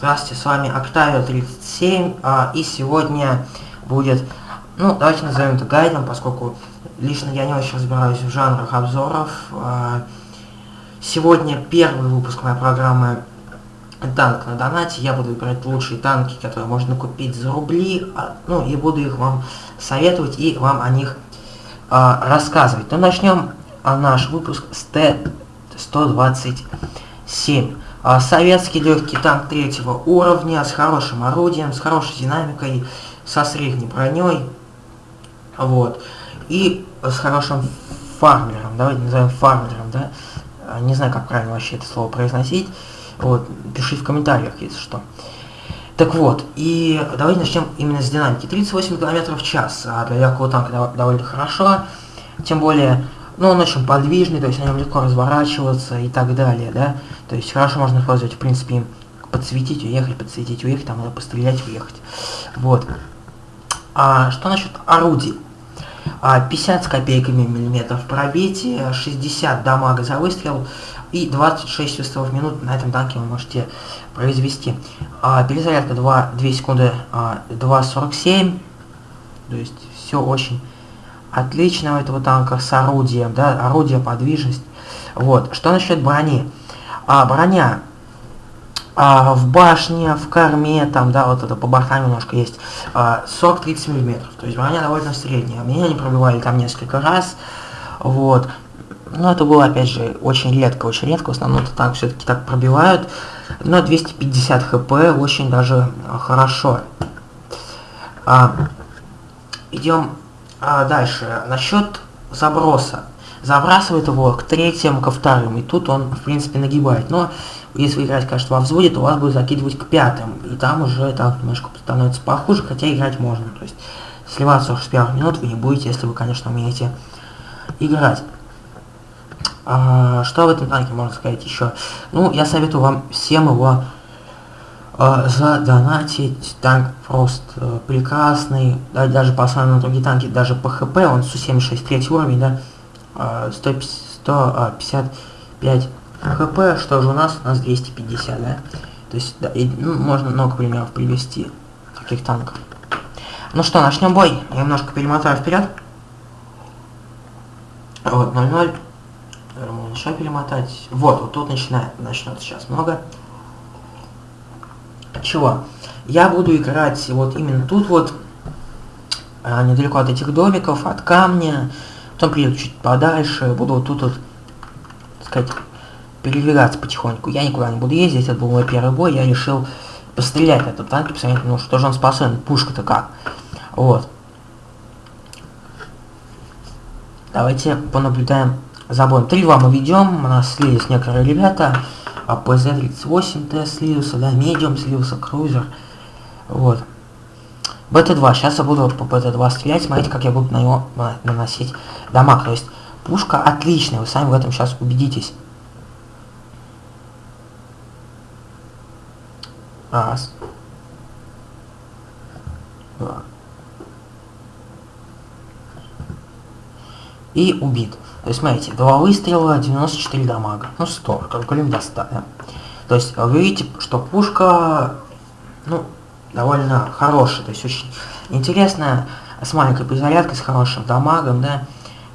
Здравствуйте, с вами Octavio 37, а, и сегодня будет, ну, давайте назовем это гайдом, поскольку лично я не очень разбираюсь в жанрах обзоров. А, сегодня первый выпуск моей программы «Танк на донате». Я буду выбирать лучшие танки, которые можно купить за рубли, а, ну, и буду их вам советовать и вам о них а, рассказывать. Ну, начнем наш выпуск с Т-127. А, советский легкий танк третьего уровня с хорошим орудием, с хорошей динамикой, со средней броней. Вот. И с хорошим фармером, давайте назовем фармером, да. А, не знаю, как правильно вообще это слово произносить. Вот, пиши в комментариях, если что. Так вот, и давайте начнем именно с динамики. 38 км в час, а для легкого танка довольно хорошо. Тем более, ну, он очень подвижный, то есть на нем легко разворачиваться и так далее, да. То есть хорошо можно использовать, в принципе, им подсветить, уехать, подсветить, уехать, там, надо пострелять, уехать. Вот. А что насчет орудий? А, 50 с копейками миллиметров пробития, 60 дамага за выстрел и 26 выстрелов в минуту на этом танке вы можете произвести. А, перезарядка 2, 2 секунды а, 2.47, то есть все очень отлично у этого танка с орудием, да, орудие, подвижность. Вот, что насчет брони? а, броня а, в башне, в корме, там, да, вот это по бортам немножко есть, а, 40-30 миллиметров. То есть броня довольно средняя. Меня не пробивали там несколько раз, вот. Но это было, опять же, очень редко, очень редко. В основном это так все-таки так пробивают. Но 250 хп очень даже хорошо. А, идем а, дальше. Насчет заброса забрасывает его к третьему, ко вторым, и тут он, в принципе, нагибает. Но если играть, конечно, во взводе, то вас будет закидывать к пятым, и там уже так немножко становится похуже, хотя играть можно. То есть сливаться уж с первых минут вы не будете, если вы, конечно, умеете играть. А, что в этом танке можно сказать еще? Ну, я советую вам всем его а, задонатить. Танк просто а, прекрасный. Да, даже по сравнению другие танки, даже по ХП, он Су-76 третий уровень, да, 155 хп, что же у нас? У нас 250, да? То есть, да, и, ну, можно много примеров привести таких танков. Ну что, начнем бой. Я немножко перемотаю вперед. Вот, 0-0. Еще перемотать. Вот, вот тут начинает, начнет сейчас много. Чего? Я буду играть вот именно тут вот, а, недалеко от этих домиков, от камня, Потом приеду чуть подальше, буду вот тут вот, так сказать, передвигаться потихоньку. Я никуда не буду ездить, это был мой первый бой, я решил пострелять на этот танк, посмотреть, ну что же он способен, пушка-то как. Вот. Давайте понаблюдаем за боем. Три вам мы ведем, у нас слились некоторые ребята. А ПЗ-38 Т слился, да, медиум слился, крузер. Вот. БТ-2. Сейчас я буду по БТ-2 стрелять. Смотрите, как я буду на него наносить дамаг. То есть пушка отличная. Вы сами в этом сейчас убедитесь. Раз. Два. И убит. То есть, смотрите, два выстрела, 94 дамага. Ну, 100, калькулируем до 100, да. То есть, вы видите, что пушка, ну, довольно хороший, то есть очень интересная, с маленькой перезарядкой, с хорошим дамагом, да,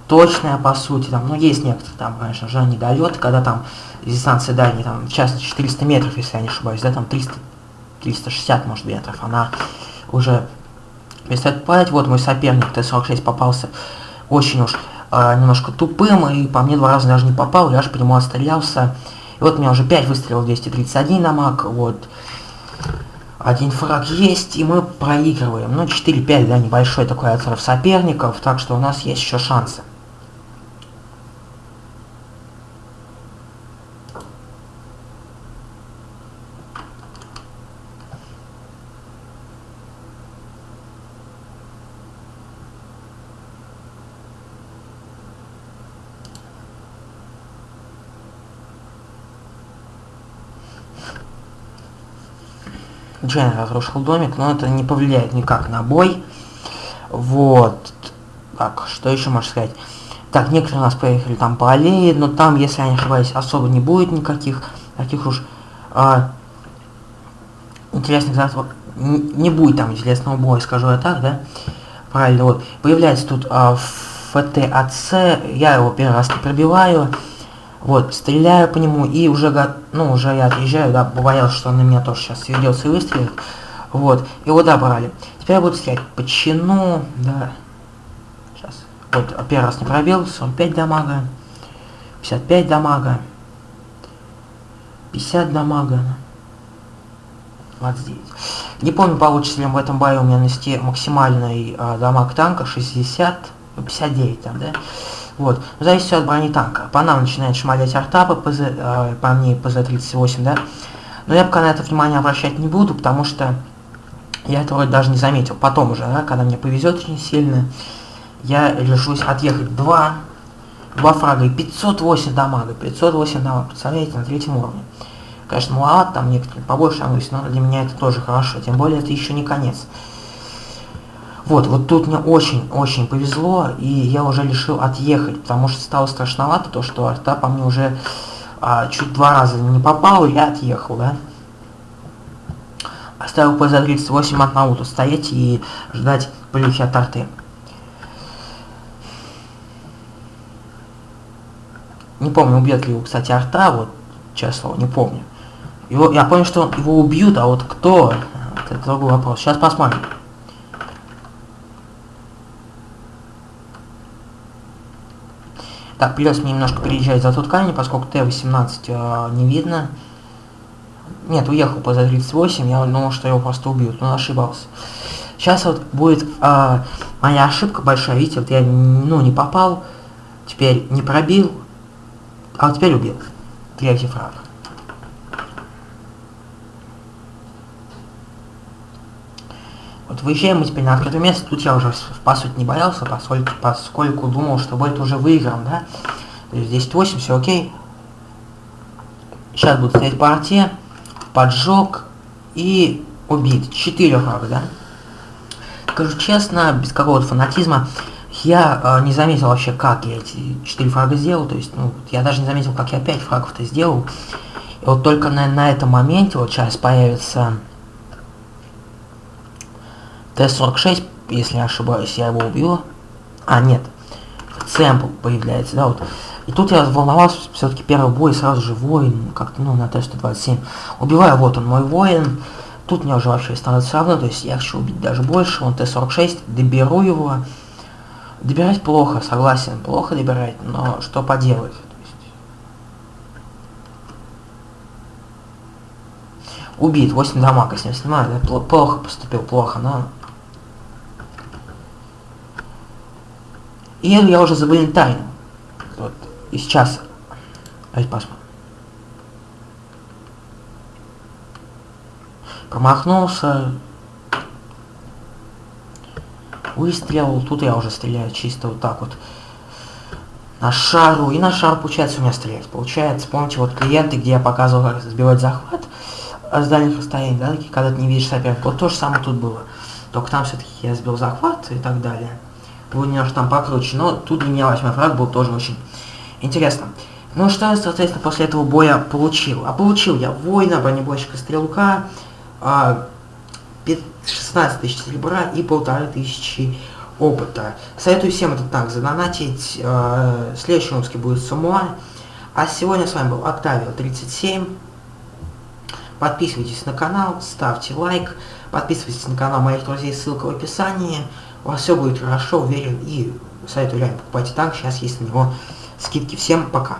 точная по сути, там, ну, есть некоторые, там, конечно же, не дает, когда там дистанция дальняя, там, в частности, 400 метров, если я не ошибаюсь, да, там 300, 360, может, метров, она уже перестает падать, вот мой соперник Т-46 попался очень уж э, немножко тупым, и по мне два раза даже не попал, я аж нему отстрелялся, и вот у меня уже 5 выстрелов, 231 дамаг, вот, один фраг есть, и мы проигрываем. Ну, 4-5, да, небольшой такой отрыв соперников, так что у нас есть еще шансы. Джен разрушил домик, но это не повлияет никак на бой. Вот. Так, что еще можно сказать? Так, некоторые у нас поехали там по аллее, но там, если я не ошибаюсь, особо не будет никаких таких уж а, интересных захватов. Не будет там интересного боя, скажу я так, да? Правильно, вот. Появляется тут а, ФТАЦ, я его первый раз не пробиваю. Вот, стреляю по нему и уже, ну, уже я отъезжаю, да, боялся, что он на меня тоже сейчас ведется и выстрелит. Вот, его добрали. Теперь я буду стрелять по чину, да. Сейчас. Вот, первый раз не пробил, 45 дамага, 55 дамага, 50 дамага, 29. Не помню, получится ли в этом бою у меня нанести максимальный э, дамаг танка 60, 59 там, да. Вот. Зависит от брони танка. По нам начинает шмалять арта по, э, по мне ПЗ-38, да. Но я пока на это внимание обращать не буду, потому что я это вроде даже не заметил. Потом уже, да, когда мне повезет очень сильно, я решусь отъехать два, два фрага и 508 дамага. 508 дамага, представляете, на третьем уровне. Конечно, маловато, там некоторые побольше но для меня это тоже хорошо. Тем более, это еще не конец. Вот, вот тут мне очень-очень повезло, и я уже решил отъехать, потому что стало страшновато то, что арта по мне уже а, чуть два раза не попал, и я отъехал, да. Оставил ПЗ-38 от Науту стоять и ждать плюхи от арты. Не помню, убьет ли его, кстати, арта, вот, честно, не помню. Его, я понял, что его убьют, а вот кто, это другой вопрос. Сейчас посмотрим. Так, придется мне немножко переезжать за тот камень, поскольку Т-18 э, не видно. Нет, уехал по За-38, я думал, что его просто убьют, но ошибался. Сейчас вот будет э, моя ошибка большая, видите, вот я, ну, не попал, теперь не пробил, а вот теперь убил. Третий фраг. Вот выезжаем мы теперь на открытое место, тут я уже по сути не боялся, поскольку, поскольку думал, что будет уже выигран, да. То есть 10-8, все окей. Сейчас будут стоять партия, поджог и убит. 4 фрага, да. Скажу честно, без какого-то фанатизма, я э, не заметил вообще, как я эти 4 фрага сделал, то есть, ну, я даже не заметил, как я 5 фрагов-то сделал. И вот только на, на этом моменте, вот сейчас появится Т-46, если не ошибаюсь, я его убью. А, нет. Сэмпл появляется, да, вот. И тут я волновался, все-таки первый бой, сразу же воин, как-то, ну, на Т-127. Убиваю, вот он, мой воин. Тут мне уже вообще становится равно, то есть я хочу убить даже больше. Он Т-46, доберу его. Добирать плохо, согласен, плохо добирать, но что поделать. Убит, 8 дамага с ним снимаю, плохо поступил, плохо, но И я уже забыл тайну. Вот. И сейчас... Давайте посмотрим. Промахнулся. Выстрел. Тут я уже стреляю чисто вот так вот. На шару. И на шар получается у меня стрелять. Получается, помните, вот клиенты, где я показывал, как сбивать захват с дальних расстояний, да, когда ты не видишь соперника. Вот то же самое тут было. Только там все-таки я сбил захват и так далее был немножко там покруче, но тут для меня восьмой фраг был тоже очень интересно. Ну что я, соответственно, после этого боя получил? А получил я воина, бронебойщика, стрелка, а, 16 тысяч серебра и полторы тысячи опыта. Советую всем этот танк задонатить. Э, следующий выпуске будет Самуа. А сегодня с вами был Октавио 37. Подписывайтесь на канал, ставьте лайк, подписывайтесь на канал моих друзей, ссылка в описании у вас все будет хорошо, уверен, и советую реально покупайте танк, сейчас есть на него скидки. Всем пока!